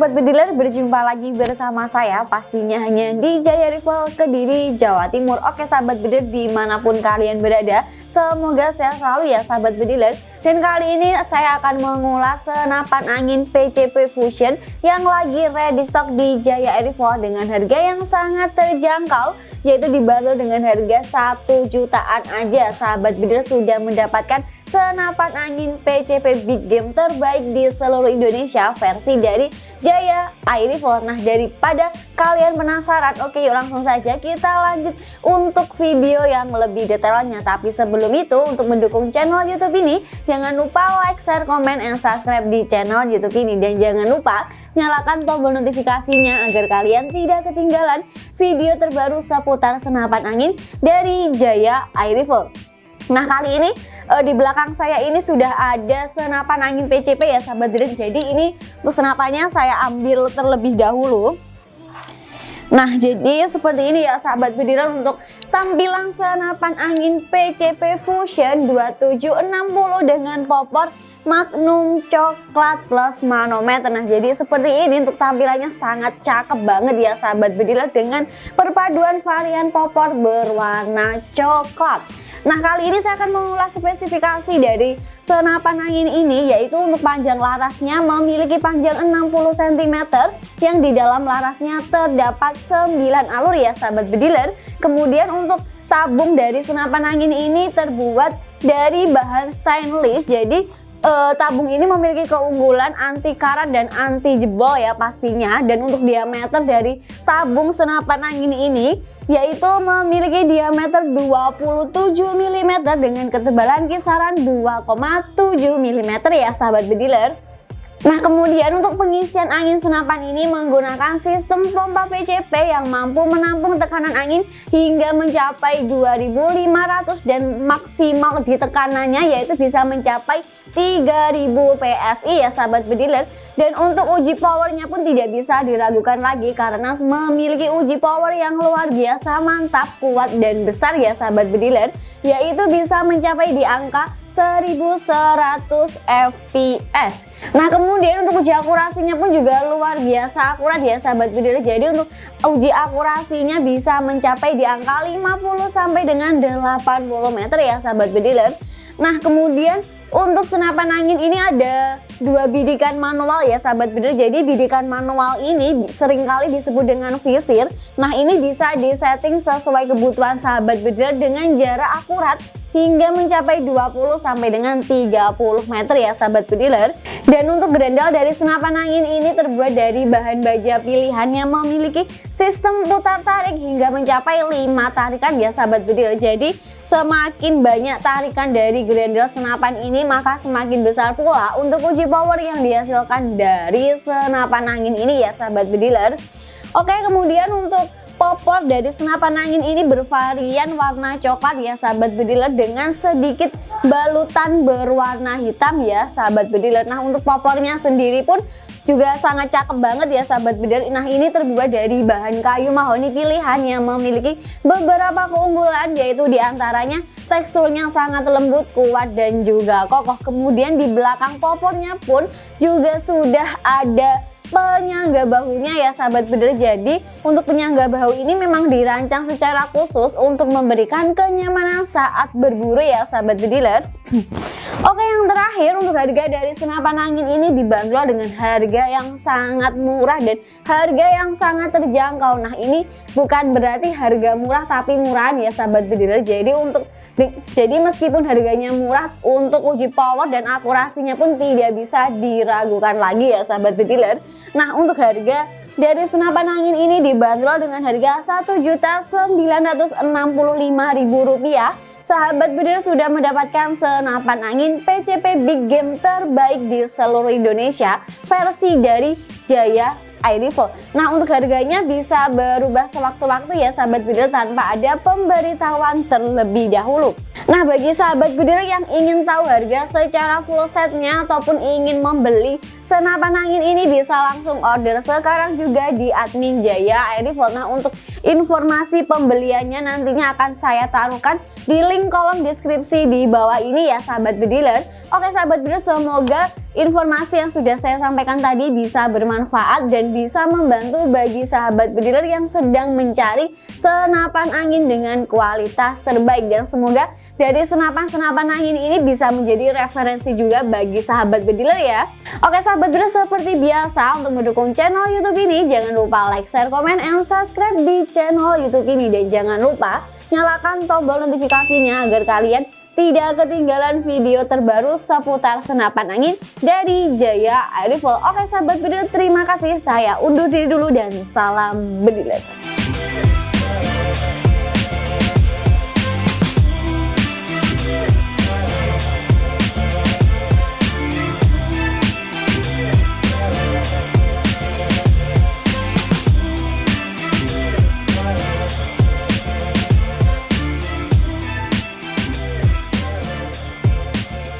Sobat Bediler, berjumpa lagi bersama saya pastinya hanya di Jaya Rival Kediri, Jawa Timur. Oke Sahabat Bediler di mana pun kalian berada, semoga sehat selalu ya Sahabat Bediler. Dan kali ini saya akan mengulas senapan angin PCP Fusion yang lagi ready stock di Jaya Rival dengan harga yang sangat terjangkau yaitu dibanderol dengan harga 1 jutaan aja. Sahabat Bediler sudah mendapatkan senapan angin PCP Big Game terbaik di seluruh Indonesia versi dari Jaya Rifle. Nah daripada kalian penasaran, oke yuk langsung saja kita lanjut untuk video yang lebih detailnya. Tapi sebelum itu untuk mendukung channel YouTube ini, jangan lupa like, share, komen, dan subscribe di channel YouTube ini. Dan jangan lupa nyalakan tombol notifikasinya agar kalian tidak ketinggalan video terbaru seputar senapan angin dari Jaya Rifle. Nah kali ini uh, di belakang saya ini sudah ada senapan angin PCP ya sahabat Dream. Jadi ini untuk senapannya saya ambil terlebih dahulu. Nah jadi seperti ini ya sahabat bediran untuk tampilan senapan angin PCP Fusion 2760 dengan popor Magnum coklat plus manometer Nah jadi seperti ini untuk tampilannya sangat cakep banget ya sahabat bediler dengan perpaduan varian popor berwarna coklat Nah kali ini saya akan mengulas spesifikasi dari senapan angin ini yaitu untuk panjang larasnya memiliki panjang 60 cm yang di dalam larasnya terdapat 9 alur ya sahabat bediler. Kemudian untuk tabung dari senapan angin ini terbuat dari bahan stainless jadi uh, tabung ini memiliki keunggulan anti karat dan anti jebol ya pastinya. Dan untuk diameter dari tabung senapan angin ini yaitu memiliki diameter 27 mm dengan ketebalan kisaran 2,7 mm ya sahabat bediler Nah kemudian untuk pengisian angin senapan ini menggunakan sistem pompa PCP yang mampu menampung tekanan angin hingga mencapai 2500 dan maksimal di tekanannya yaitu bisa mencapai 3000 PSI ya sahabat bediler dan untuk uji powernya pun tidak bisa diragukan lagi karena memiliki uji power yang luar biasa mantap kuat dan besar ya sahabat bediler yaitu bisa mencapai di angka 1100 fps nah kemudian untuk uji akurasinya pun juga luar biasa akurat ya sahabat video jadi untuk uji akurasinya bisa mencapai di angka 50 sampai dengan 80 meter ya sahabat bediler nah kemudian untuk senapan angin ini ada dua bidikan manual ya sahabat bediler jadi bidikan manual ini sering kali disebut dengan visir nah ini bisa disetting sesuai kebutuhan sahabat bediler dengan jarak akurat hingga mencapai 20 sampai dengan 30 meter ya sahabat pediler. Dan untuk gerendal dari senapan angin ini terbuat dari bahan baja pilihan yang memiliki sistem putar tarik hingga mencapai 5 tarikan ya sahabat pediler. Jadi semakin banyak tarikan dari gerendal senapan ini maka semakin besar pula untuk uji power yang dihasilkan dari senapan angin ini ya sahabat pediler. Oke kemudian untuk popor dari senapan angin ini bervarian warna coklat ya sahabat bediler dengan sedikit balutan berwarna hitam ya sahabat bediler nah untuk popornya sendiri pun juga sangat cakep banget ya sahabat bediler nah ini terbuat dari bahan kayu mahoni pilihan yang memiliki beberapa keunggulan yaitu di antaranya teksturnya sangat lembut, kuat dan juga kokoh. Kemudian di belakang popornya pun juga sudah ada penyangga bahunya ya sahabat bediler jadi untuk penyangga bahu ini memang dirancang secara khusus untuk memberikan kenyamanan saat berburu ya sahabat bediler Oke yang terakhir untuk harga dari senapan angin ini dibanderol dengan harga yang sangat murah dan harga yang sangat terjangkau. Nah ini bukan berarti harga murah tapi murahan ya sahabat bediler jadi untuk jadi meskipun harganya murah untuk uji power dan akurasinya pun tidak bisa diragukan lagi ya sahabat bediler Nah untuk harga dari senapan angin ini dibanderol dengan harga Rp1.965.000 Sahabat bediler sudah mendapatkan senapan angin PCP Big Game terbaik di seluruh Indonesia versi dari Jaya Air Rifle. Nah untuk harganya bisa berubah sewaktu-waktu ya sahabat bediler tanpa ada pemberitahuan terlebih dahulu. Nah bagi sahabat bediler yang ingin tahu harga secara full setnya ataupun ingin membeli senapan angin ini bisa langsung order sekarang juga di admin Jaya Air Rifle. Nah untuk informasi pembeliannya nantinya akan saya taruhkan di link kolom deskripsi di bawah ini ya sahabat bediler. Oke sahabat bediler semoga informasi yang sudah saya sampaikan tadi bisa bermanfaat dan bisa membantu bagi sahabat bediler yang sedang mencari senapan angin dengan kualitas terbaik dan semoga dari senapan-senapan angin ini bisa menjadi referensi juga bagi sahabat bediler ya. Oke sahabat bediler seperti biasa untuk mendukung channel YouTube ini jangan lupa like, share, komen, and subscribe di channel YouTube ini dan jangan lupa nyalakan tombol notifikasinya agar kalian tidak ketinggalan video terbaru seputar senapan angin dari Jaya Air Rifle. Oke sahabat bediler terima kasih saya undur diri dulu dan salam bediler.